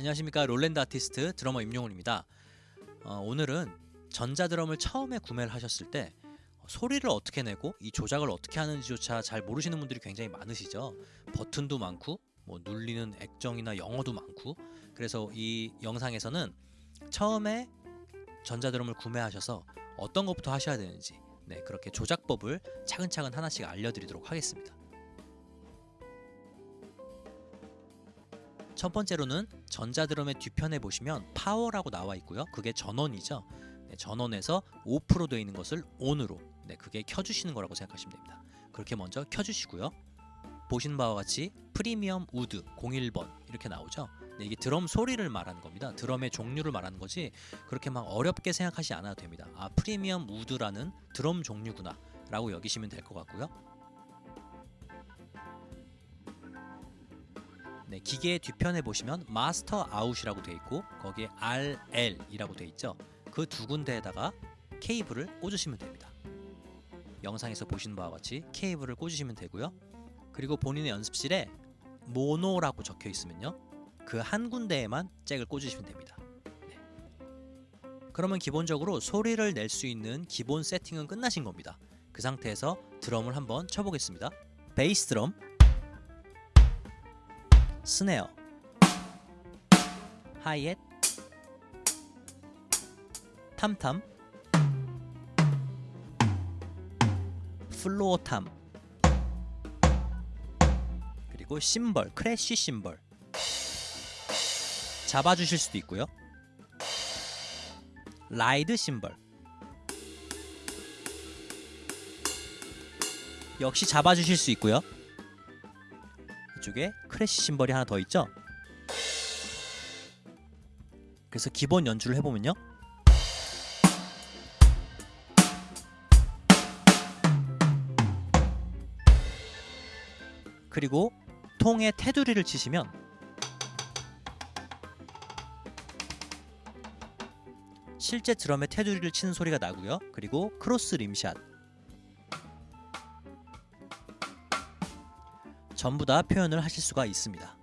안녕하십니까 롤랜드 아티스트 드러머 임용훈입니다. 어, 오늘은 전자드럼을 처음에 구매를 하셨을 때 소리를 어떻게 내고 이 조작을 어떻게 하는지조차 잘 모르시는 분들이 굉장히 많으시죠. 버튼도 많고 뭐 눌리는 액정이나 영어도 많고 그래서 이 영상에서는 처음에 전자드럼을 구매하셔서 어떤 것부터 하셔야 되는지 네, 그렇게 조작법을 차근차근 하나씩 알려드리도록 하겠습니다. 첫 번째로는 전자드럼의 뒤편에 보시면 파워라고 나와 있고요. 그게 전원이죠. 네, 전원에서 5% 되어 있는 것을 ON으로 네, 그게 켜주시는 거라고 생각하시면 됩니다. 그렇게 먼저 켜주시고요. 보시는 바와 같이 프리미엄 우드 01번 이렇게 나오죠. 네, 이게 드럼 소리를 말하는 겁니다. 드럼의 종류를 말하는 거지 그렇게 막 어렵게 생각하지 않아도 됩니다. 아 프리미엄 우드라는 드럼 종류구나 라고 여기시면 될 것 같고요. 네, 기계의 뒤편에 보시면 마스터 아웃이라고 되어 있고 거기에 RL이라고 되어 있죠. 그 두 군데에다가 케이블을 꽂으시면 됩니다. 영상에서 보시는 바와 같이 케이블을 꽂으시면 되고요. 그리고 본인의 연습실에 모노라고 적혀 있으면요. 그 한 군데에만 잭을 꽂으시면 됩니다. 네. 그러면 기본적으로 소리를 낼 수 있는 기본 세팅은 끝나신 겁니다. 그 상태에서 드럼을 한번 쳐보겠습니다. 베이스 드럼 스네어. 하이햇 탐탐. floor tom. 그리고 심벌 crash 심벌. 잡아주실 수도 있고요. ride 심벌. 역시 잡아주실 수 있고요 이쪽에 crash 심벌이 하나 더 있죠? 그래서 기본 연주를 해보면요. 그리고 통에 테두리를 치시면 실제 드럼에 테두리를 치는 소리가 나고요. 그리고 cross rimshot 전부 다 표현을 하실 수가 있습니다.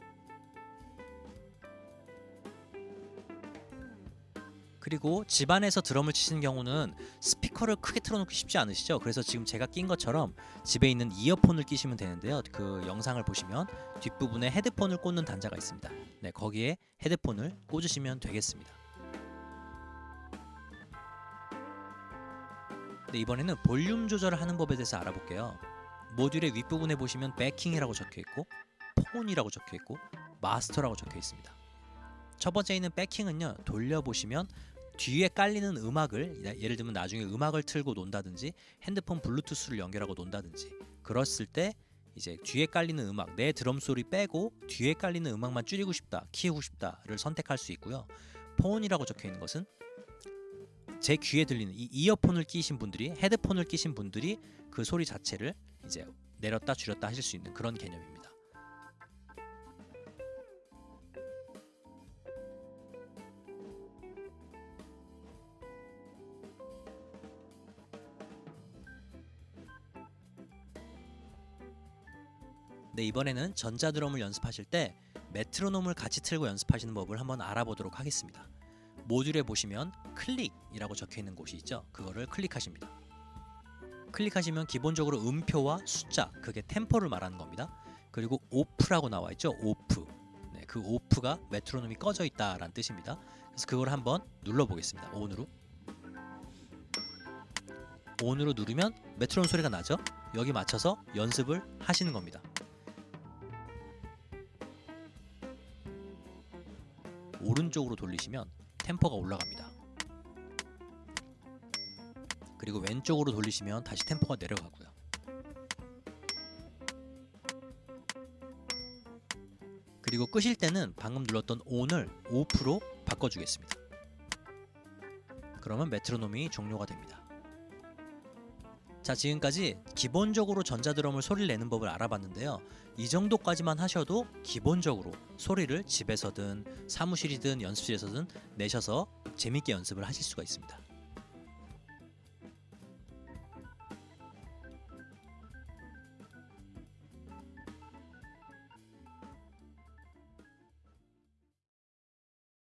그리고 집안에서 드럼을 치시는 경우는 스피커를 크게 틀어놓기 쉽지 않으시죠? 그래서 지금 제가 낀 것처럼 집에 있는 이어폰을 끼시면 되는데요. 그 영상을 보시면 뒷부분에 헤드폰을 꽂는 단자가 있습니다. 네, 거기에 헤드폰을 꽂으시면 되겠습니다. 네, 이번에는 볼륨 조절을 하는 법에 대해서 알아볼게요. 모듈의 윗부분에 보시면 백킹이라고 적혀 있고 폰이라고 적혀 있고 마스터라고 적혀 있습니다. 첫 번째 있는 백킹은요. 돌려 보시면 뒤에 깔리는 음악을 예를 들면 나중에 음악을 틀고 논다든지 핸드폰 블루투스를 연결하고 논다든지 그랬을 때 이제 뒤에 깔리는 음악 내 드럼 소리 빼고 뒤에 깔리는 음악만 줄이고 싶다 키우고 싶다를 선택할 수 있고요. 폰이라고 적혀 있는 것은 제 귀에 들리는 이 이어폰을 끼신 분들이 헤드폰을 끼신 분들이 그 소리 자체를 이제 내렸다 줄였다 하실 수 있는 그런 개념입니다. 네, 이번에는 전자드럼을 연습하실 때 메트로놈을 같이 틀고 연습하시는 법을 한번 알아보도록 하겠습니다. 모듈에 보시면 클릭이라고 적혀 있는 곳이 있죠. 그거를 클릭하십니다. 클릭하시면 기본적으로 음표와 숫자, 그게 템포를 말하는 겁니다. 그리고 off라고 나와 있죠. off. 네, 그 off가 메트로놈이 꺼져 있다 라는 뜻입니다. 그래서 그걸 한번 눌러 보겠습니다. on으로. on으로 누르면 메트로놈 소리가 나죠. 여기 맞춰서 연습을 하시는 겁니다. 오른쪽으로 돌리시면 템포가 올라갑니다. 그리고 왼쪽으로 돌리시면 다시 템포가 내려가고요. 그리고 끄실 때는 방금 눌렀던 ON을 OFF로 바꿔주겠습니다. 그러면 메트로놈이 종료가 됩니다. 자 지금까지 기본적으로 전자드럼을 소리를 내는 법을 알아봤는데요. 이 정도까지만 하셔도 기본적으로 소리를 집에서든 사무실이든 연습실에서든 내셔서 재밌게 연습을 하실 수가 있습니다.